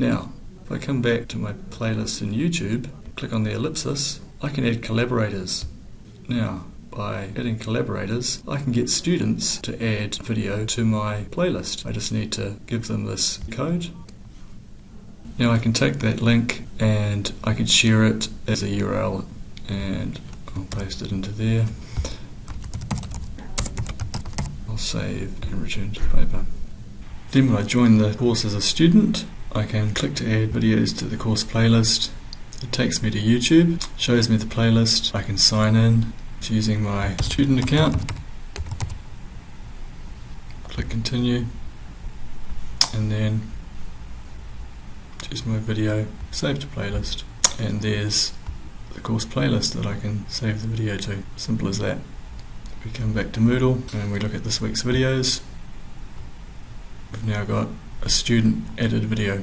Now, if I come back to my playlist in YouTube, click on the ellipsis, I can add collaborators. Now, by adding collaborators, I can get students to add video to my playlist. I just need to give them this code. Now I can take that link and I can share it as a URL and I'll paste it into there. I'll save and return to the paper. Then when I join the course as a student, I can click to add videos to the course playlist. It takes me to YouTube, shows me the playlist. I can sign in using my student account. Click continue and then choose my video, save to playlist and there's the course playlist that I can save the video to. Simple as that. We come back to Moodle and we look at this week's videos. We've now got a student added video.